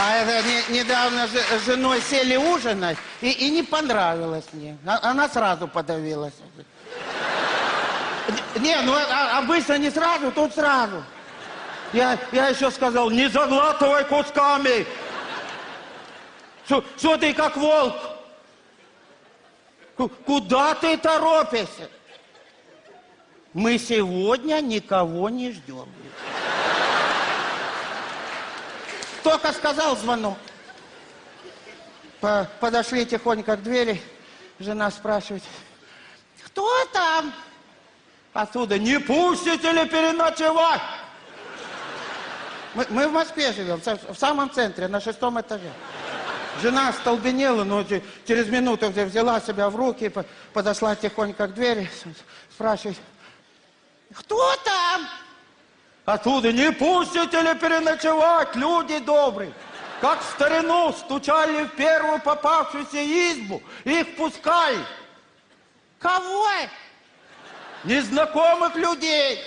А это не- недавно с женой сели ужинать, и, и не понравилось мне. А- Она сразу подавилась. Не, ну а- обычно не сразу, тут сразу. Я, я еще сказал, не заглатывай кусками. Что ты как волк? Ку- Куда ты торопишься? Мы сегодня никого не ждем. Только сказал звонок. По- подошли тихонько к двери. Жена спрашивает, кто там? Оттуда, не пустите ли переночевать? Мы, мы в Москве живем, в самом центре, на шестом этаже. Жена столбенела, но че- через минуту взя- взяла себя в руки, по- подошла тихонько к двери, спрашивает, кто там? Оттуда, не пустите ли переночевать, люди добрые? Как в старину стучали в первую попавшуюся избу, их пускали. Кого? Незнакомых людей.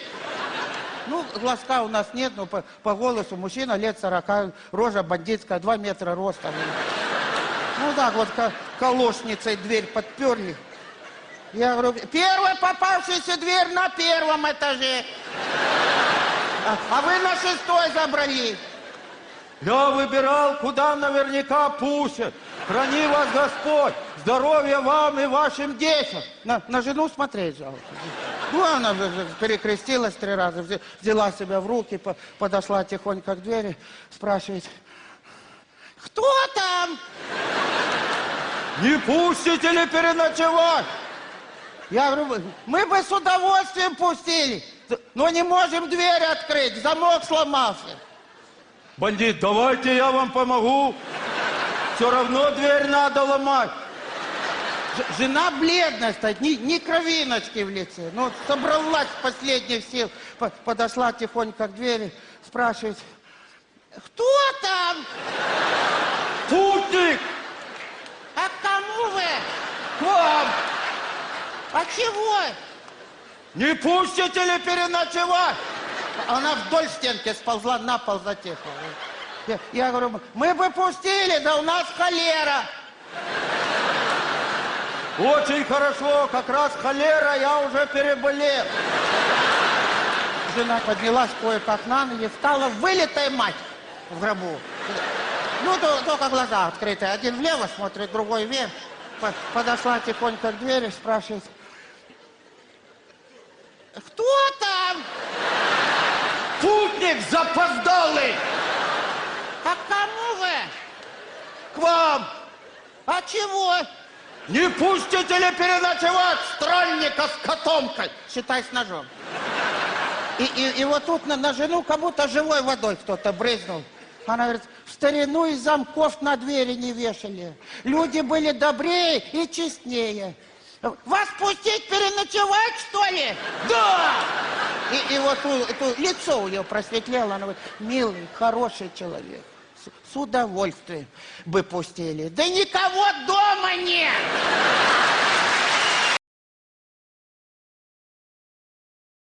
Ну, глазка у нас нет, но по, по голосу мужчина лет 40, рожа бандитская, 2 метра роста. Ну так вот, ко- колошницей дверь подперли. Я говорю, первая попавшаяся дверь на первом этаже. А, вы на шестой забрали. Я выбирал, куда наверняка пустят. Храни вас Господь. Здоровья вам и вашим детям. На, на жену смотреть жалко. Ну, она перекрестилась три раза, взя- взяла себя в руки, по- подошла тихонько к двери, спрашивает, кто там? Не пустите ли переночевать? Я говорю, мы бы с удовольствием пустили, но не можем дверь открыть, замок сломался. Бандит, давайте я вам помогу. Все равно дверь надо ломать. Ж- Жена бледная стоит, ни, ни кровиночки в лице. Ну, собралась с последних сил, по- подошла тихонько к двери, спрашивает, кто там? Путник! А к кому вы? К вам! А чего? Не пустите ли переночевать? Она вдоль стенки сползла, на пол затихла. Я, я говорю, мы бы пустили, да у нас холера. Очень хорошо, как раз холера я уже переболел. Жена поднялась кое-как на ноги, встала вылитая мать в гробу. Ну, то- только глаза открыты. Один влево смотрит, другой вверх. По- Подошла тихонько к двери, спрашивает, кто там? Путник запоздалый! А кому вы? К вам. А чего? Не пустите ли переночевать странника с котомкой? Считай с ножом. И, и, и вот тут на, на жену как будто живой водой кто-то брызнул. Она говорит, в старину и замков на двери не вешали. Люди были добрее и честнее. Вас пустить переночевать, что ли? Да! И, и вот у- это лицо у нее просветлело. Она говорит, милый, хороший человек. С, с удовольствием бы пустили. Да никого дома нет!